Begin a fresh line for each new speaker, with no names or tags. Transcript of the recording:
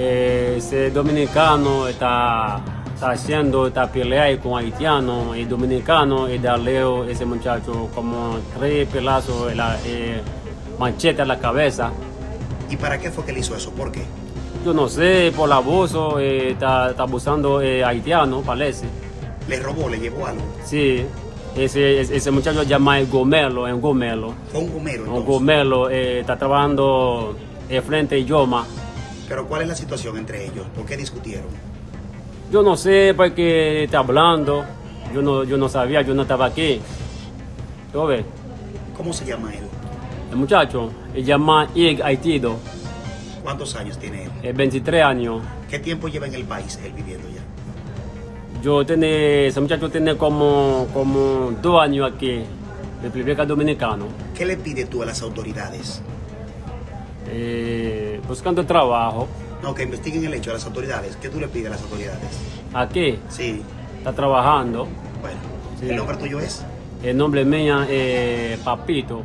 Eh, ese dominicano está, está haciendo esta pelea con haitiano y dominicano y darle ese muchacho como tres pelazos, la eh, manchete a la cabeza.
¿Y para qué fue que le hizo eso? ¿Por qué?
Yo no sé, por el abuso, eh, está, está abusando eh, haitiano, parece.
¿Le robó, le llevó algo?
Sí, ese, ese muchacho llama el Gomelo, en Gomelo.
Fue un gomero
Un
entonces.
Gomelo eh, está trabajando eh, frente a Yoma.
Pero ¿cuál es la situación entre ellos? ¿Por qué discutieron?
Yo no sé por qué está hablando. Yo no, yo no sabía, yo no estaba aquí. ¿Tú ves?
¿Cómo se llama él?
El muchacho, se llama Ig Haitido,
¿Cuántos años tiene él?
es 23 años.
¿Qué tiempo lleva en el país él viviendo ya?
Yo tiene, ese muchacho tiene como, como dos años aquí, República Dominicana,
¿Qué le pides tú a las autoridades?
eh, buscando trabajo.
No, que investiguen el hecho a las autoridades. ¿Qué tú le pides a las autoridades?
Aquí,
Sí,
está trabajando.
bueno.
Sí.
¿El nombre tuyo es?
El nombre mío es Papito.